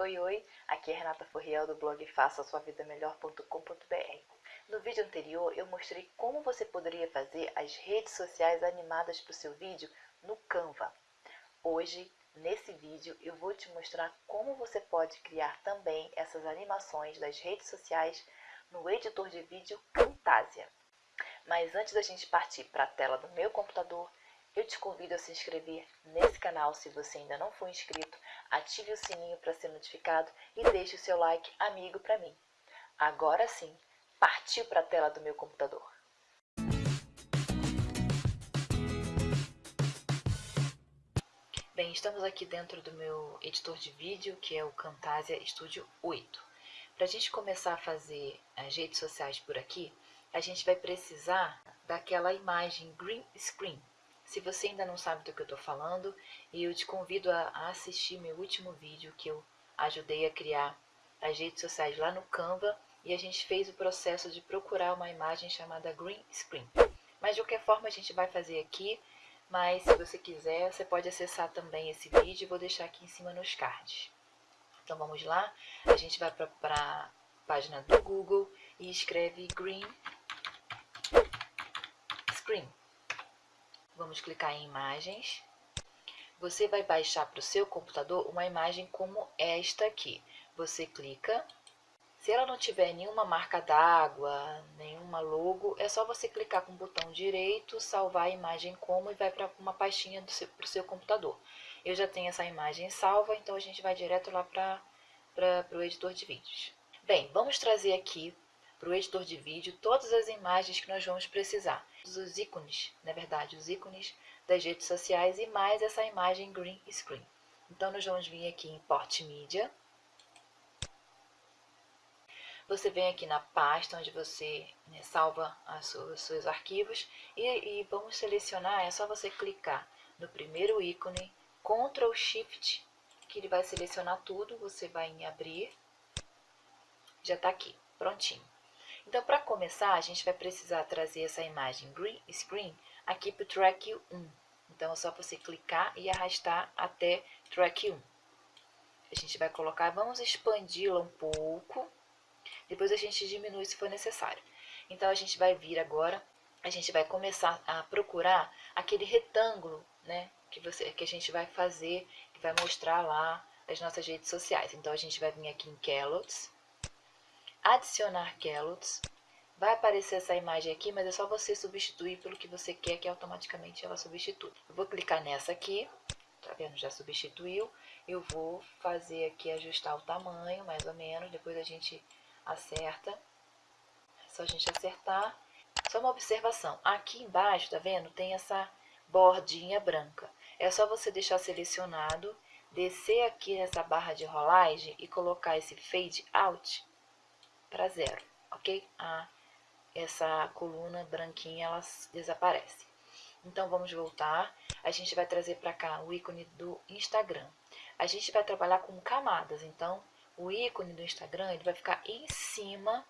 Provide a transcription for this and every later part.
Oi, oi, aqui é Renata Furriel do blog faça sua vida melhor.com.br. No vídeo anterior eu mostrei como você poderia fazer as redes sociais animadas para o seu vídeo no Canva. Hoje, nesse vídeo, eu vou te mostrar como você pode criar também essas animações das redes sociais no editor de vídeo Camtasia. Mas antes da gente partir para a tela do meu computador, eu te convido a se inscrever nesse canal se você ainda não for inscrito, ative o sininho para ser notificado e deixe o seu like amigo para mim. Agora sim, partiu para a tela do meu computador. Bem, estamos aqui dentro do meu editor de vídeo, que é o Camtasia Studio 8. Para a gente começar a fazer as redes sociais por aqui, a gente vai precisar daquela imagem green screen, se você ainda não sabe do que eu estou falando, eu te convido a assistir meu último vídeo que eu ajudei a criar as redes sociais lá no Canva e a gente fez o processo de procurar uma imagem chamada Green Screen. Mas de qualquer forma a gente vai fazer aqui, mas se você quiser, você pode acessar também esse vídeo, vou deixar aqui em cima nos cards. Então vamos lá, a gente vai para a página do Google e escreve Green Screen. Vamos clicar em imagens. Você vai baixar para o seu computador uma imagem como esta aqui. Você clica. Se ela não tiver nenhuma marca d'água, nenhuma logo, é só você clicar com o botão direito, salvar a imagem como e vai para uma pastinha para o seu computador. Eu já tenho essa imagem salva, então a gente vai direto lá para o editor de vídeos. Bem, vamos trazer aqui para o editor de vídeo todas as imagens que nós vamos precisar. Os ícones, na verdade, os ícones das redes sociais e mais essa imagem green screen. Então, nós vamos vir aqui em Import Media. Você vem aqui na pasta onde você né, salva os seus arquivos e, e vamos selecionar, é só você clicar no primeiro ícone, Ctrl Shift, que ele vai selecionar tudo, você vai em abrir, já está aqui, prontinho. Então, para começar, a gente vai precisar trazer essa imagem green screen aqui para o track 1. Então, é só você clicar e arrastar até track 1. A gente vai colocar, vamos expandi-la um pouco, depois a gente diminui se for necessário. Então, a gente vai vir agora, a gente vai começar a procurar aquele retângulo, né, que, você, que a gente vai fazer, que vai mostrar lá as nossas redes sociais. Então, a gente vai vir aqui em Kellogg's, adicionar Kellogg's. Vai aparecer essa imagem aqui, mas é só você substituir pelo que você quer que automaticamente ela substitui. Eu vou clicar nessa aqui, tá vendo? Já substituiu. Eu vou fazer aqui, ajustar o tamanho, mais ou menos, depois a gente acerta. É só a gente acertar. Só uma observação, aqui embaixo, tá vendo? Tem essa bordinha branca. É só você deixar selecionado, descer aqui nessa barra de rolagem e colocar esse fade out para zero, ok? A, essa coluna branquinha, ela desaparece. Então, vamos voltar. A gente vai trazer para cá o ícone do Instagram. A gente vai trabalhar com camadas, então, o ícone do Instagram, ele vai ficar em cima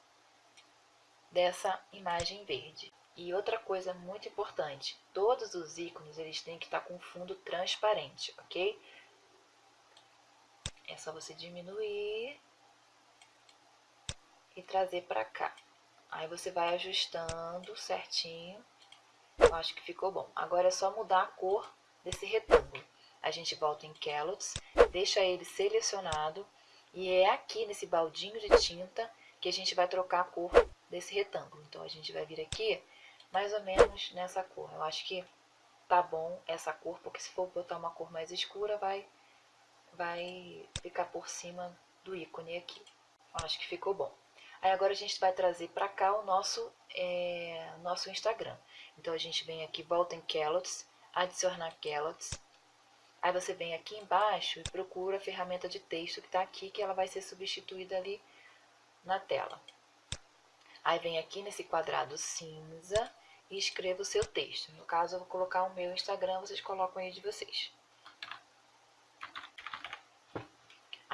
dessa imagem verde. E outra coisa muito importante, todos os ícones, eles têm que estar com fundo transparente, ok? É só você diminuir e trazer para cá. Aí você vai ajustando certinho. Eu acho que ficou bom. Agora é só mudar a cor desse retângulo. A gente volta em Kellogg's, deixa ele selecionado e é aqui nesse baldinho de tinta que a gente vai trocar a cor desse retângulo. Então a gente vai vir aqui mais ou menos nessa cor. Eu acho que tá bom essa cor, porque se for botar uma cor mais escura vai, vai ficar por cima do ícone aqui. Eu acho que ficou bom. Aí agora a gente vai trazer para cá o nosso, é, nosso Instagram. Então a gente vem aqui, volta em Kellogg's, adicionar Kellogg's. Aí você vem aqui embaixo e procura a ferramenta de texto que está aqui, que ela vai ser substituída ali na tela. Aí vem aqui nesse quadrado cinza e escreva o seu texto. No caso, eu vou colocar o meu Instagram, vocês colocam aí de vocês.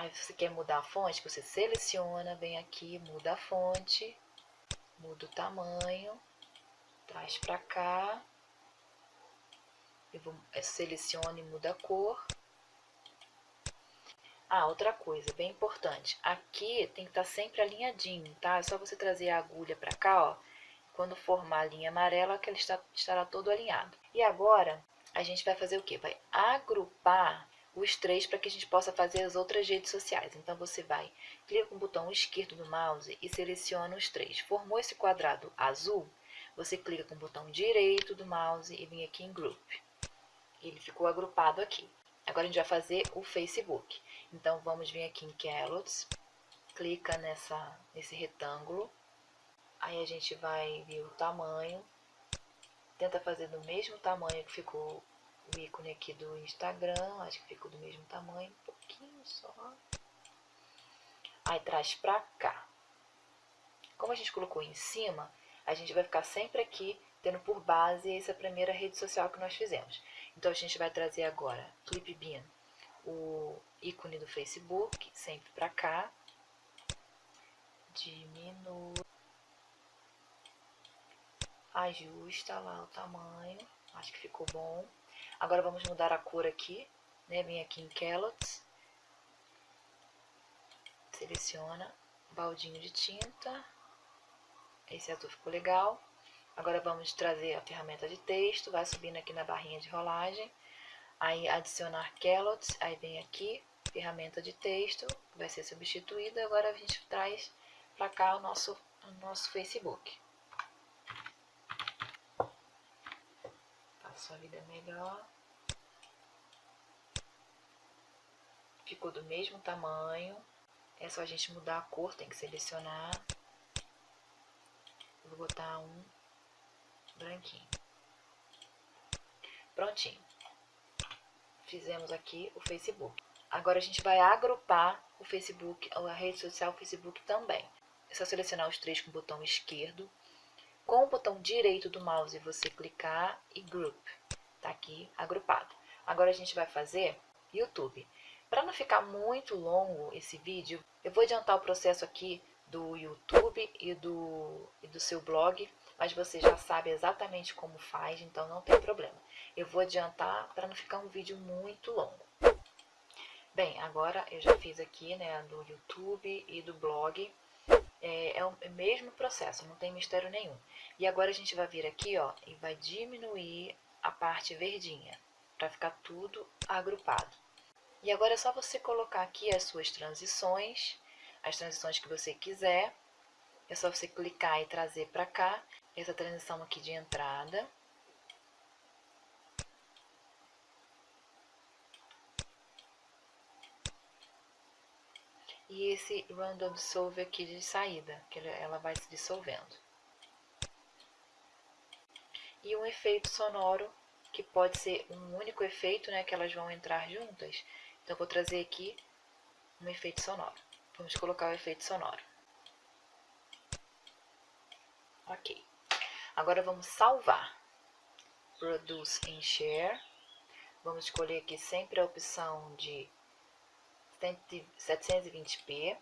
Aí você quer mudar a fonte, você seleciona, vem aqui, muda a fonte, muda o tamanho, traz para cá, eu vou, é, e muda a cor. Ah, outra coisa, bem importante. Aqui tem que estar tá sempre alinhadinho, tá? É só você trazer a agulha para cá, ó. Quando formar a linha amarela, que ele está, estará todo alinhado. E agora, a gente vai fazer o quê? Vai agrupar os três para que a gente possa fazer as outras redes sociais. Então, você vai, clica com o botão esquerdo do mouse e seleciona os três. Formou esse quadrado azul, você clica com o botão direito do mouse e vem aqui em Group. Ele ficou agrupado aqui. Agora, a gente vai fazer o Facebook. Então, vamos vir aqui em Callouts, clica nessa, nesse retângulo, aí a gente vai ver o tamanho, tenta fazer do mesmo tamanho que ficou o ícone aqui do Instagram, acho que ficou do mesmo tamanho, um pouquinho só. Aí traz pra cá. Como a gente colocou em cima, a gente vai ficar sempre aqui tendo por base essa primeira rede social que nós fizemos. Então a gente vai trazer agora Clipbeam, o ícone do Facebook, sempre para cá. Diminui. Ajusta lá o tamanho. Acho que ficou bom. Agora vamos mudar a cor aqui, né? Vem aqui em Callots. Seleciona baldinho de tinta. Esse azul ficou legal. Agora vamos trazer a ferramenta de texto, vai subindo aqui na barrinha de rolagem, aí adicionar Callots, aí vem aqui, ferramenta de texto, vai ser substituída, agora a gente traz para cá o nosso, o nosso Facebook. Faça a vida melhor. Ficou do mesmo tamanho, é só a gente mudar a cor, tem que selecionar. Vou botar um branquinho. Prontinho. Fizemos aqui o Facebook. Agora a gente vai agrupar o Facebook, a rede social Facebook também. É só selecionar os três com o botão esquerdo. Com o botão direito do mouse você clicar e Group. Tá aqui agrupado. Agora a gente vai fazer YouTube. Para não ficar muito longo esse vídeo, eu vou adiantar o processo aqui do YouTube e do, e do seu blog mas você já sabe exatamente como faz, então não tem problema. Eu vou adiantar para não ficar um vídeo muito longo. Bem, agora eu já fiz aqui, né, do YouTube e do blog. É, é o mesmo processo, não tem mistério nenhum. E agora a gente vai vir aqui, ó, e vai diminuir a parte verdinha, para ficar tudo agrupado. E agora é só você colocar aqui as suas transições, as transições que você quiser. É só você clicar e trazer para cá essa transição aqui de entrada. E esse Random Dissolve aqui de saída, que ela vai se dissolvendo. E um efeito sonoro, que pode ser um único efeito, né, que elas vão entrar juntas. Então, vou trazer aqui um efeito sonoro. Vamos colocar o efeito sonoro. Ok. Agora vamos salvar. Produce em Share. Vamos escolher aqui sempre a opção de 720p.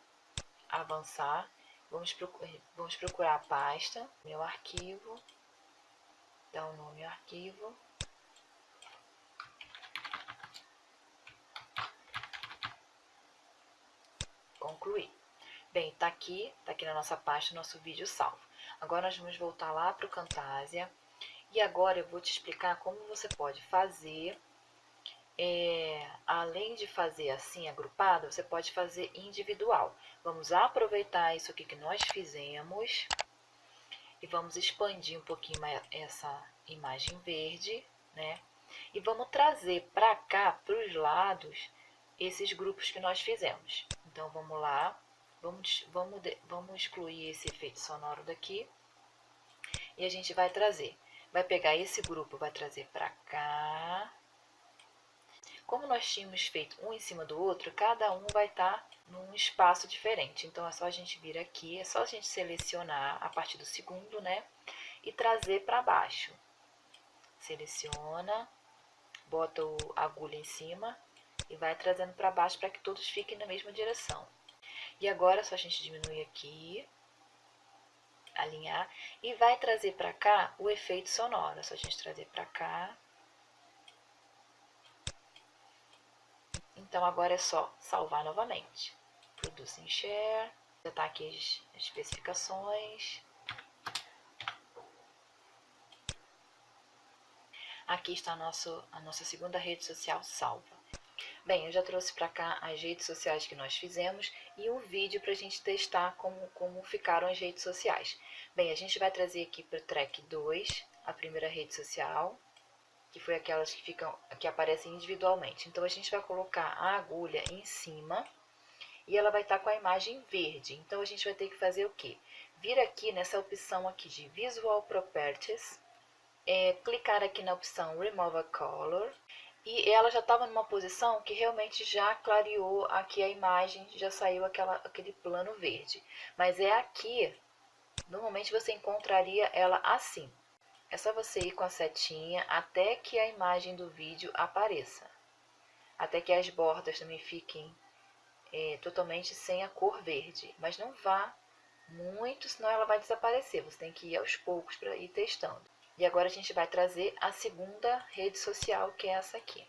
Avançar. Vamos procurar, vamos procurar a pasta, meu arquivo. Dar o um nome ao arquivo. Concluir. Bem, tá aqui, tá aqui na nossa pasta, nosso vídeo salvo. Agora nós vamos voltar lá para o Camtasia. E agora eu vou te explicar como você pode fazer, é, além de fazer assim agrupado, você pode fazer individual. Vamos aproveitar isso aqui que nós fizemos e vamos expandir um pouquinho mais essa imagem verde, né? E vamos trazer para cá, para os lados, esses grupos que nós fizemos. Então, vamos lá, Vamos, vamos, vamos excluir esse efeito sonoro daqui. E a gente vai trazer. Vai pegar esse grupo, vai trazer para cá. Como nós tínhamos feito um em cima do outro, cada um vai estar tá num espaço diferente. Então, é só a gente vir aqui, é só a gente selecionar a partir do segundo, né? E trazer para baixo. Seleciona, bota a agulha em cima e vai trazendo para baixo para que todos fiquem na mesma direção. E agora é só a gente diminuir aqui, alinhar, e vai trazer para cá o efeito sonoro. É só a gente trazer para cá. Então agora é só salvar novamente. Produce Share, já está aqui as especificações. Aqui está a, nosso, a nossa segunda rede social salva. Bem, eu já trouxe para cá as redes sociais que nós fizemos e um vídeo para a gente testar como, como ficaram as redes sociais. Bem, a gente vai trazer aqui para o track 2, a primeira rede social, que foi aquelas que, ficam, que aparecem individualmente. Então, a gente vai colocar a agulha em cima e ela vai estar tá com a imagem verde. Então, a gente vai ter que fazer o quê? Vir aqui nessa opção aqui de Visual Properties, é, clicar aqui na opção Remove a Color e ela já estava numa posição que realmente já clareou aqui a imagem, já saiu aquela, aquele plano verde. Mas é aqui, normalmente você encontraria ela assim. É só você ir com a setinha até que a imagem do vídeo apareça. Até que as bordas também fiquem é, totalmente sem a cor verde. Mas não vá muito, senão ela vai desaparecer. Você tem que ir aos poucos para ir testando. E agora a gente vai trazer a segunda rede social, que é essa aqui.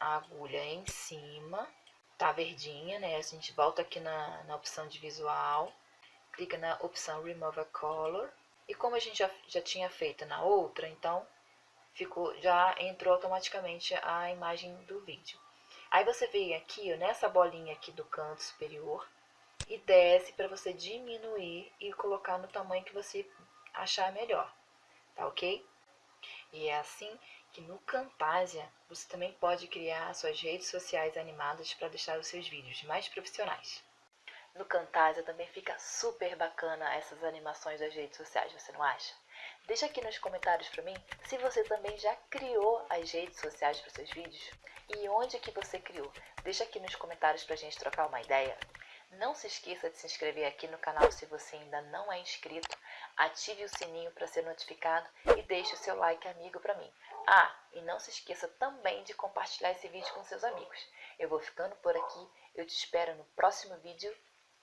A agulha em cima, tá verdinha, né? A gente volta aqui na, na opção de visual, clica na opção Remove a Color. E como a gente já, já tinha feito na outra, então ficou, já entrou automaticamente a imagem do vídeo. Aí você vem aqui, ó, nessa bolinha aqui do canto superior, e desce para você diminuir e colocar no tamanho que você achar melhor tá ok? E é assim que no Camtasia você também pode criar suas redes sociais animadas para deixar os seus vídeos mais profissionais. No Camtasia também fica super bacana essas animações das redes sociais, você não acha? Deixa aqui nos comentários para mim se você também já criou as redes sociais para seus vídeos e onde que você criou. Deixa aqui nos comentários para a gente trocar uma ideia. Não se esqueça de se inscrever aqui no canal se você ainda não é inscrito. Ative o sininho para ser notificado e deixe o seu like amigo para mim. Ah, e não se esqueça também de compartilhar esse vídeo com seus amigos. Eu vou ficando por aqui, eu te espero no próximo vídeo.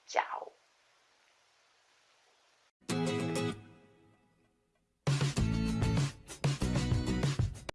Tchau!